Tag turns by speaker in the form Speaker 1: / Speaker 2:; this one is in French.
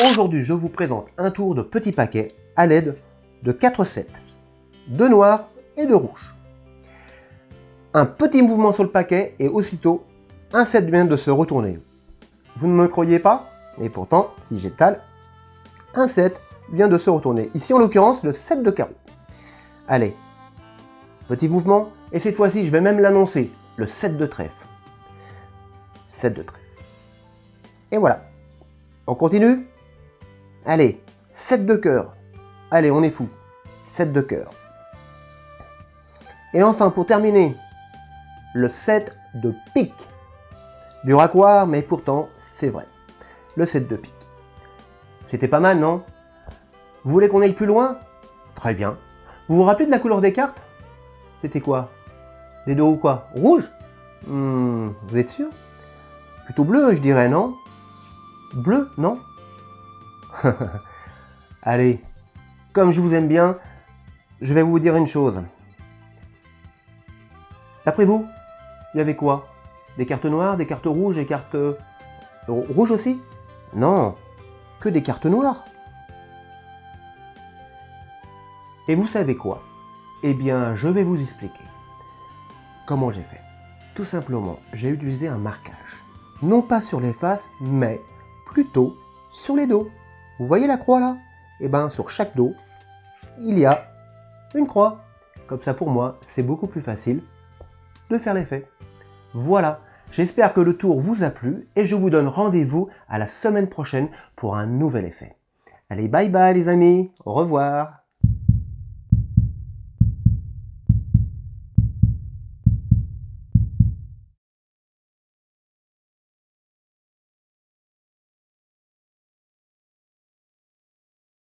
Speaker 1: Aujourd'hui, je vous présente un tour de petits paquets à l'aide de 4 sets, de noir et de rouge. Un petit mouvement sur le paquet et aussitôt, un set vient de se retourner. Vous ne me croyez pas? Et pourtant, si j'étale, un set vient de se retourner. Ici, en l'occurrence, le 7 de carreau. Allez, petit mouvement, et cette fois-ci, je vais même l'annoncer, le 7 de trèfle. 7 de trèfle. Et voilà. On continue? Allez, 7 de cœur. Allez, on est fou. 7 de cœur. Et enfin, pour terminer, le 7 de pique. Du raccoir, mais pourtant, c'est vrai. Le 7 de pique. C'était pas mal, non? Vous voulez qu'on aille plus loin? Très bien. Vous vous rappelez de la couleur des cartes? C'était quoi? Des deux ou quoi? Rouge? Hmm, Vous êtes sûr? Plutôt bleu, je dirais, non? Bleu, non Allez, comme je vous aime bien, je vais vous dire une chose. D'après vous, il y avait quoi? Des cartes noires, des cartes rouges, des cartes... Euh, rouges aussi? Non, que des cartes noires. Et vous savez quoi? Eh bien, je vais vous expliquer. Comment j'ai fait Tout simplement, j'ai utilisé un marquage. Non pas sur les faces, mais plutôt sur les dos. Vous voyez la croix là? Eh bien, sur chaque dos, il y a une croix. Comme ça, pour moi, c'est beaucoup plus facile de faire l'effet. Voilà, j'espère que le tour vous a plu et je vous donne rendez-vous à la semaine prochaine pour un nouvel effet. Allez, bye bye les amis, au revoir